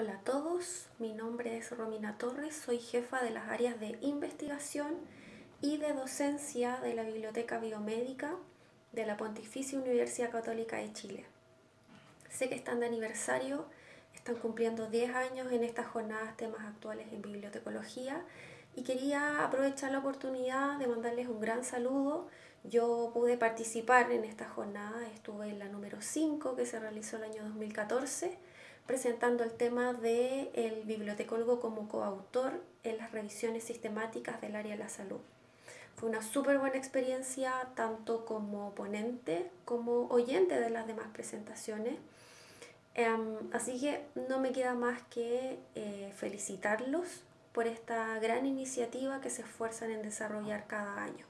Hola a todos, mi nombre es Romina Torres, soy jefa de las áreas de investigación y de docencia de la Biblioteca Biomédica de la Pontificia Universidad Católica de Chile. Sé que están de aniversario, están cumpliendo 10 años en estas jornadas temas actuales en bibliotecología y quería aprovechar la oportunidad de mandarles un gran saludo. Yo pude participar en esta jornada, estuve en la número 5 que se realizó el año 2014 presentando el tema del el bibliotecólogo como coautor en las revisiones sistemáticas del área de la salud. Fue una súper buena experiencia tanto como ponente como oyente de las demás presentaciones. Em, así que no me queda más que eh, felicitarlos por esta gran iniciativa que se esfuerzan en desarrollar cada año.